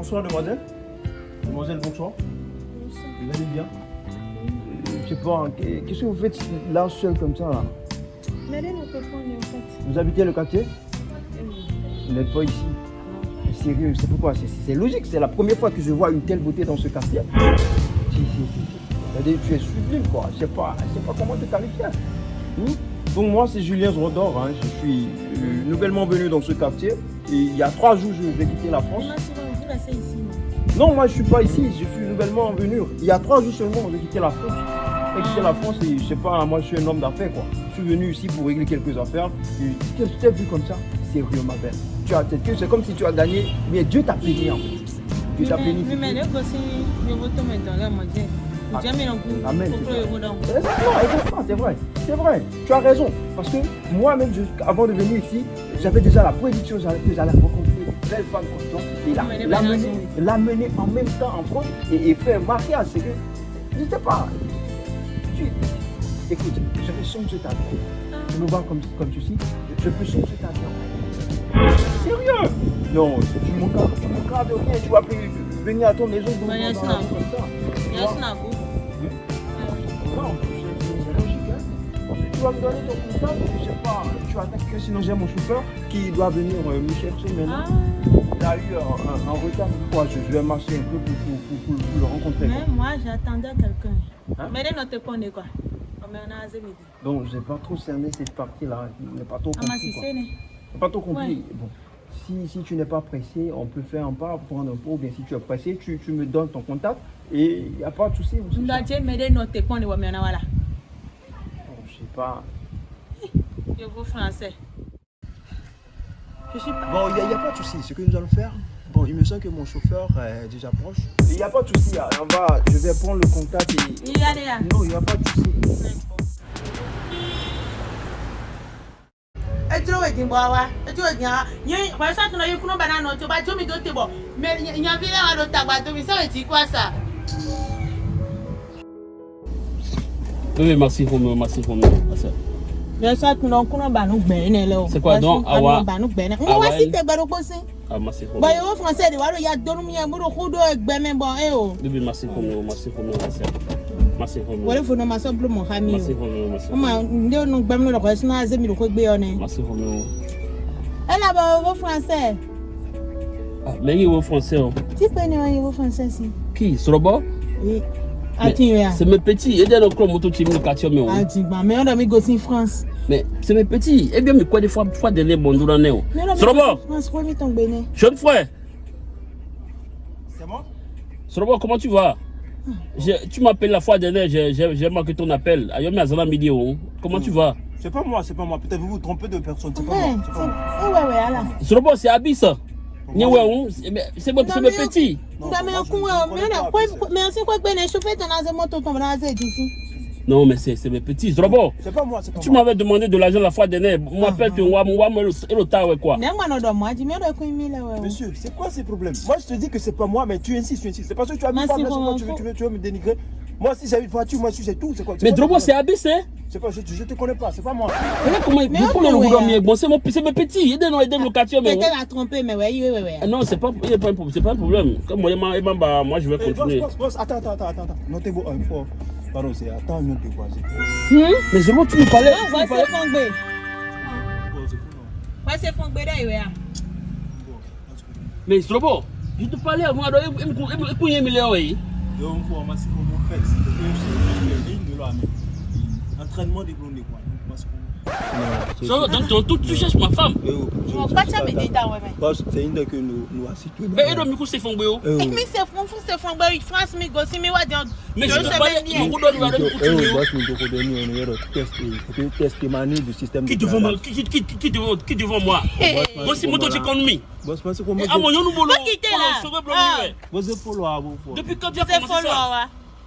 Bonsoir, demoiselle. Demoiselle, bonsoir. Vous allez bien? Je sais pas, qu'est- qu'est-ce que vous faites là seul comme ça là? Peut en fait. Vous habitez le quartier? Vous n'êtes pas ici Sérieux, c'est pourquoi C'est- logique, c'est la première fois que je vois une telle beauté dans ce quartier. Si, si, si. si. C'est-à-dire, tu es sublime quoi. Je sais pas, je sais pas comment te qualifier. Hmm? Donc moi c'est Julien Zrodor, hein. je suis euh, nouvellement venu dans ce quartier. Et il y a trois jours je vais quitter la France. Ici. non? Non, moi je suis pas ici, je suis nouvellement venu. Il y a trois jours seulement, j'ai quitté la France. J'ai quitté la France et je sais pas, moi je suis un homme d'affaires quoi. Je suis venu ici pour régler quelques affaires. Et tu t'es- vu comme ça? Sérieux ma belle. Tu as peut-être que c'est comme si tu as gagné, mais Dieu t'a béni en fait. Dieu t'a béni. Mais mais. Ah. Amen. Exactement, exactement, c'est vrai, c'est vrai. Tu as raison. Parce que moi-même, avant de venir ici, j'avais déjà la prédiction que j'allais rencontrer belle femme comme toi et l'amener en même temps en France et, et faire un mariage. C'est que, je sais pas. Tu, écoute, je vais changer ta vie. Tu me vois comme, comme ceci, je, je peux changer ta vie. Sérieux? Non, tu manqueras, tu de rien. Tu vas plus venir à ton maison. Il y a un. Non. Tu vas me donner ton contact, je sais pas, tu attends que sinon j'ai mon chauffeur qui doit venir euh, me chercher maintenant. Ah. Il a eu un, un- un retard pourquoi je, je vais marcher un peu pour, pour, pour, pour- pour le rencontrer. quoi. Mais moi j'attendais quelqu'un. Hein? Mais ne te connaît quoi. Donc j'ai pas trop cerné cette partie-là, je n'ai pas trop Ah, compris. quoi. pas trop compris. Ouais. Bon, si, si tu n'es pas pressé, on peut faire un pas, prendre un pot, ou bien si tu es pressé, tu, tu me donnes ton contact et il n'y a pas de souci. Pas. Je vous français. Je suis pas. Bon, il n'y a, pas de souci. Ce que nous allons faire, bon, il me semble que mon chauffeur est déjà proche. Il n'y a pas de souci. hein. On va, je vais prendre le contact et. Il y a. Non, il n'y a pas de souci. ɛturo wɛ di bɔ wa ɛturo wɛ di ha nye wɛsɛ tuna yi kunu bana nɔ tó ba tó mi tó te bɔ mɛ nyafi lɛ wa do tagba tó mi sɛ wɛ ti kɔ sa. Oui, merci Roméo, merci Roméo. wɛsɛ tuna kunu banu gbɛɛ ne lɛ o. C'est quoi, donc, awa- banu gbɛɛ ne. n awa wa si yi- tɛ gbɛdo kposi. Ah, merci bɔn Roméo. yowo français de wa do ya donu mi yɛ mo do ko do gbɛmɛ bɔn e o. Oui, merci Roméo, merci Roméo, merci. Merci Roméo. wale fo na ma sɔ bulo mɔ ha mi Merci o. Roméo, merci. o ma n de nu gbɛmɛ lɔ kɔ sinna aze mi do ko gbé yɔ ne. Merci Roméo. ɛ na bɔ yowo français. Ah, mais il est au français. oh. ti pe ne wa yowo français si. Qui Sorobo ee C'est mes petits. Et dès le club moto tu me le quartier mais. a ti gba mɛ ɔdɔ mi go si france. Mais c'est mes petits. Eh bien, mais quoi des fois, fois de les bons dans néo. mɛ ɔdɔ mi Sorobo, go si france ko mi tɔn gbɛ ne. jeune frère. C'est moi? Sorobo, comment tu vas? Je- Tu m'appelles la fois dernière, j'ai- manqué ton appel. Ayomi Azana Midi. oh. Comment tu vas? C'est pas moi, c'est pas moi. Peut-être vous vous trompez de personne. C'est pas Ouais, moi. c'est pas moi. c'est- eh ouais, ouais. Sorobo, c'est Abis. Ni ouais, oh. C'est mais- c'est pas, kwa c'est- me asi kwa gbe na chauffeur ton aze moto ton na aze d'ici. Non, mais c'est c'est mes petits. Sorobo, C'est pas moi, c'est pas tu m'avais demandé de l'argent la fois dernière. Moi, appelle tu moi, moi, le ouais, quoi. Monsieur, c'est quoi ces problèmes Moi, je te dis que c'est pas moi, mais tu insistes, tu insistes. C'est parce que tu as mis pas quoi, tu veux, tu, veux, tu veux me dénigrer Moi, si j'ai une voiture, moi, si c'est tout, c'est quoi Mais quoi Drobo, c'est hein C'est pas, je, je te connais pas, c'est pas moi. Regarde comment il Mais le mais bon, c'est mon- c'est mes petits. Aidez-nous, aidez-nous le quartier, mais. Peut-être la tromper mais ouais, ouais, ouais. Ah Non, c'est pas, a pas un problème. C'est pas un problème. Comme moi, bah, moi, je vais Eh, boss, continuer. boss, boss, attends, attends, attends, attends. attends. Notez vous une fois. Pardon, c'est attends, non, t'es quoi c'est- Hmm? Mais Drobo, tu me parlais. C'est c'est Ouais, c'est a. Bon. Mais je te parlais à moi, alors, il me il me- il me- il me moi, que je suis ligne de mais quoi. Donc, c'est So, donc, tu- tu cherches ma femme. Me me. C'est une de que nous, nous assistons. Mais c'est. Eh, Et fon se fongbe France mi go si mi wa. Mais je me Eh, test, et du système Qui de devant moi. Qui qui- qui- qui devant qui devant moi Eh, Moi, c'est. Boss, parce que Ah, mon nous là. Ah. Boss, c'est vous. Depuis quand tu as commencé ça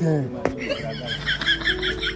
Boss. Putain.